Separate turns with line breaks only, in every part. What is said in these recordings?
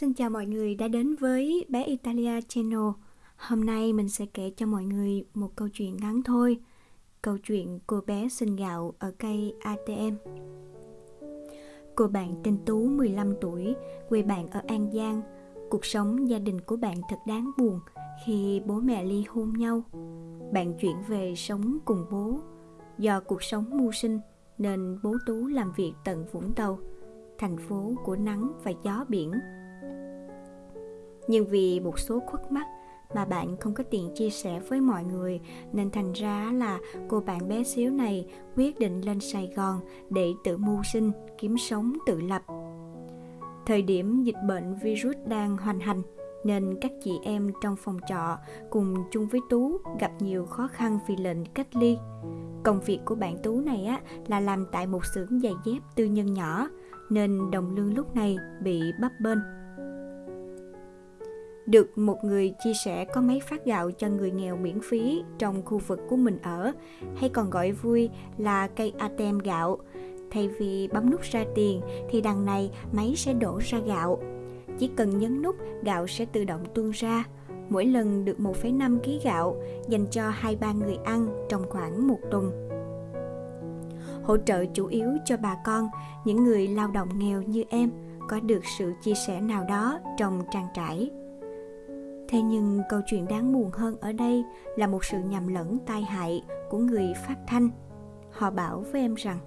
Xin chào mọi người đã đến với bé Italia Channel. Hôm nay mình sẽ kể cho mọi người một câu chuyện ngắn thôi. Câu chuyện cô bé xin gạo ở cây ATM. Cô bạn tên Tú 15 tuổi, quê bạn ở An Giang. Cuộc sống gia đình của bạn thật đáng buồn khi bố mẹ ly hôn nhau. Bạn chuyển về sống cùng bố. Do cuộc sống mưu sinh nên bố Tú làm việc tận Vũng Tàu, thành phố của nắng và gió biển nhưng vì một số khuất mắt mà bạn không có tiền chia sẻ với mọi người nên thành ra là cô bạn bé xíu này quyết định lên Sài Gòn để tự mưu sinh, kiếm sống tự lập. Thời điểm dịch bệnh virus đang hoành hành nên các chị em trong phòng trọ cùng chung với Tú gặp nhiều khó khăn vì lệnh cách ly. Công việc của bạn Tú này á là làm tại một xưởng giày dép tư nhân nhỏ nên đồng lương lúc này bị bấp bênh được một người chia sẻ có máy phát gạo cho người nghèo miễn phí trong khu vực của mình ở, hay còn gọi vui là cây ATM gạo. Thay vì bấm nút ra tiền thì đằng này máy sẽ đổ ra gạo. Chỉ cần nhấn nút, gạo sẽ tự động tuôn ra. Mỗi lần được 1,5 kg gạo dành cho 2-3 người ăn trong khoảng một tuần. Hỗ trợ chủ yếu cho bà con, những người lao động nghèo như em, có được sự chia sẻ nào đó trong trang trải thế nhưng câu chuyện đáng buồn hơn ở đây là một sự nhầm lẫn tai hại của người phát thanh. Họ bảo với em rằng,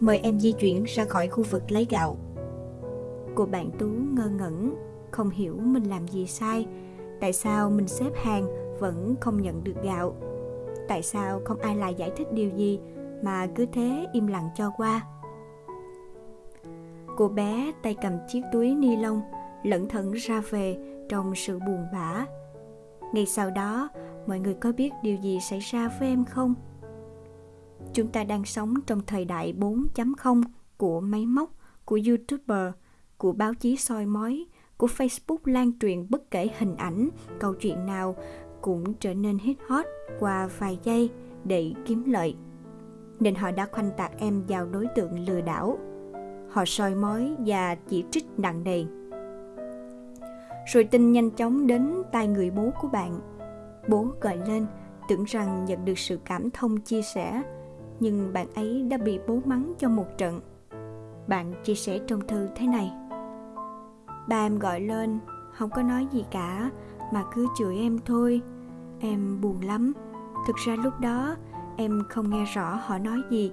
mời em di chuyển ra khỏi khu vực lấy gạo. Cô bạn tú ngơ ngẩn, không hiểu mình làm gì sai, tại sao mình xếp hàng vẫn không nhận được gạo, tại sao không ai lại giải thích điều gì mà cứ thế im lặng cho qua. Cô bé tay cầm chiếc túi ni lông, lẩn thận ra về trong sự buồn bã. Ngay sau đó, mọi người có biết điều gì xảy ra với em không? Chúng ta đang sống trong thời đại 4.0 của máy móc, của youtuber, của báo chí soi mói, của facebook lan truyền bất kể hình ảnh, câu chuyện nào cũng trở nên hit hot qua vài giây để kiếm lợi. Nên họ đã khoanh tạc em vào đối tượng lừa đảo. Họ soi mói và chỉ trích nặng nề rồi tin nhanh chóng đến tai người bố của bạn. Bố gọi lên, tưởng rằng nhận được sự cảm thông chia sẻ, nhưng bạn ấy đã bị bố mắng cho một trận. Bạn chia sẻ trong thư thế này. Ba em gọi lên, không có nói gì cả, mà cứ chửi em thôi. Em buồn lắm. Thực ra lúc đó, em không nghe rõ họ nói gì,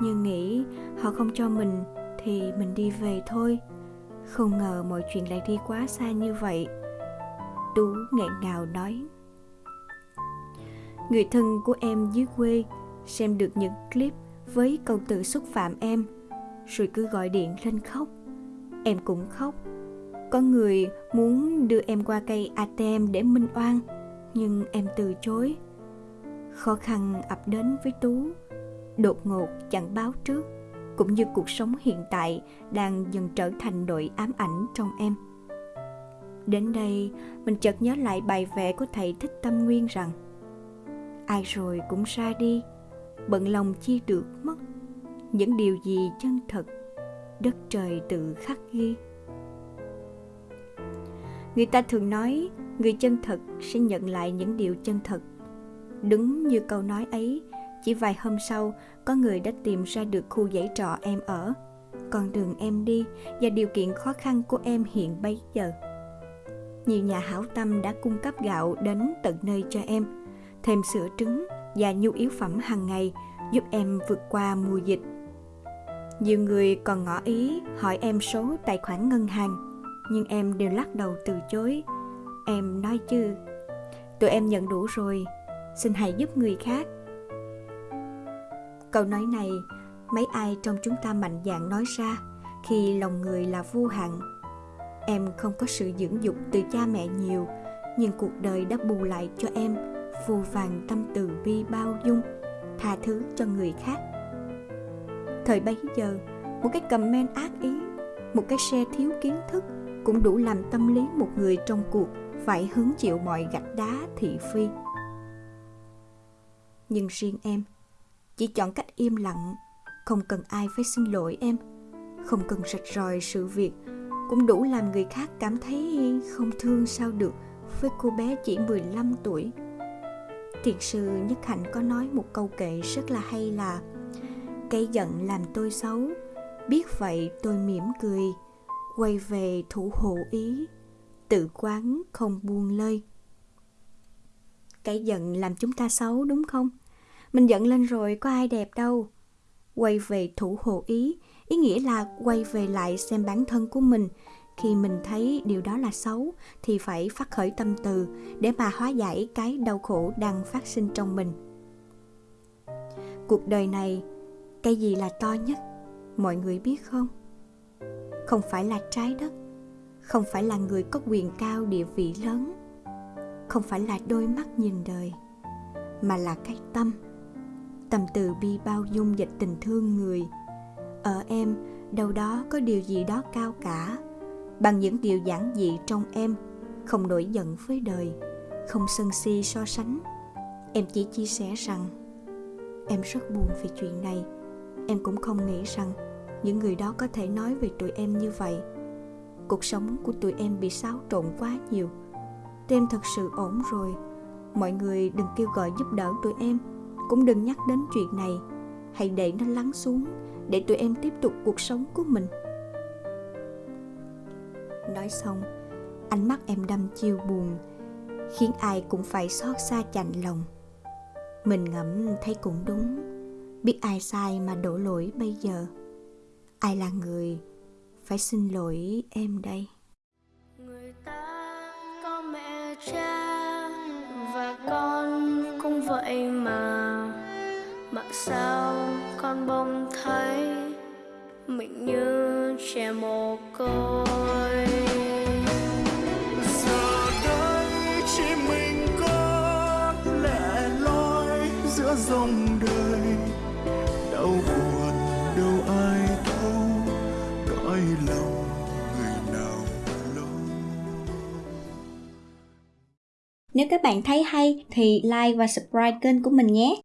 nhưng nghĩ họ không cho mình thì mình đi về thôi không ngờ mọi chuyện lại đi quá xa như vậy. Tú nghẹn ngào nói. Người thân của em dưới quê xem được những clip với câu từ xúc phạm em, rồi cứ gọi điện lên khóc. Em cũng khóc. Có người muốn đưa em qua cây atm để minh oan, nhưng em từ chối. Khó khăn ập đến với tú, đột ngột chẳng báo trước cũng như cuộc sống hiện tại đang dần trở thành nỗi ám ảnh trong em. Đến đây, mình chợt nhớ lại bài vẽ của thầy thích tâm nguyên rằng, ai rồi cũng ra đi, bận lòng chi được mất. Những điều gì chân thật, đất trời tự khắc ghi. Người ta thường nói, người chân thật sẽ nhận lại những điều chân thật. Đúng như câu nói ấy chỉ vài hôm sau, có người đã tìm ra được khu dãy trọ em ở, con đường em đi và điều kiện khó khăn của em hiện bấy giờ. Nhiều nhà hảo tâm đã cung cấp gạo đến tận nơi cho em, thêm sữa trứng và nhu yếu phẩm hàng ngày giúp em vượt qua mùa dịch. Nhiều người còn ngỏ ý hỏi em số tài khoản ngân hàng, nhưng em đều lắc đầu từ chối. Em nói chứ, tụi em nhận đủ rồi, xin hãy giúp người khác Câu nói này, mấy ai trong chúng ta mạnh dạn nói ra khi lòng người là vô hạn. Em không có sự dưỡng dục từ cha mẹ nhiều, nhưng cuộc đời đã bù lại cho em vô vàng tâm từ bi bao dung, tha thứ cho người khác. Thời bấy giờ, một cái comment ác ý, một cái xe thiếu kiến thức cũng đủ làm tâm lý một người trong cuộc phải hứng chịu mọi gạch đá thị phi. Nhưng riêng em, chỉ chọn cách im lặng không cần ai phải xin lỗi em không cần rạch ròi sự việc cũng đủ làm người khác cảm thấy không thương sao được với cô bé chỉ 15 tuổi. Thiền sư Nhất Hạnh có nói một câu kệ rất là hay là Cây giận làm tôi xấu, biết vậy tôi mỉm cười, quay về thủ hộ ý, tự quán không buông lơi. Cái giận làm chúng ta xấu đúng không? Mình giận lên rồi có ai đẹp đâu. Quay về thủ hộ ý, ý nghĩa là quay về lại xem bản thân của mình. Khi mình thấy điều đó là xấu thì phải phát khởi tâm từ để mà hóa giải cái đau khổ đang phát sinh trong mình. Cuộc đời này, cái gì là to nhất? Mọi người biết không? Không phải là trái đất, không phải là người có quyền cao địa vị lớn, không phải là đôi mắt nhìn đời, mà là cái tâm tâm từ bi bao dung dịch tình thương người. Ở em, đâu đó có điều gì đó cao cả, bằng những điều giản dị trong em, không nổi giận với đời, không sân si so sánh. Em chỉ chia sẻ rằng, em rất buồn về chuyện này. Em cũng không nghĩ rằng những người đó có thể nói về tụi em như vậy. Cuộc sống của tụi em bị xáo trộn quá nhiều. Tụi em thật sự ổn rồi. Mọi người đừng kêu gọi giúp đỡ tụi em cũng đừng nhắc đến chuyện này. Hãy để nó lắng xuống để tụi em tiếp tục cuộc sống của mình. Nói xong, ánh mắt em đâm chiêu buồn, khiến ai cũng phải xót xa chạnh lòng. Mình ngẫm thấy cũng đúng, biết ai sai mà đổ lỗi bây giờ. Ai là người phải xin lỗi em đây? Người ta có mẹ cha và con cũng vậy mà mà sao con bỗng thấy mình như trẻ mồ côi?
Giờ đây chỉ mình có lẻ loi giữa dòng đời. Đau buồn đâu ai đâu cõi lòng người nào lâu.
Nếu các bạn thấy hay thì like và subscribe kênh của mình nhé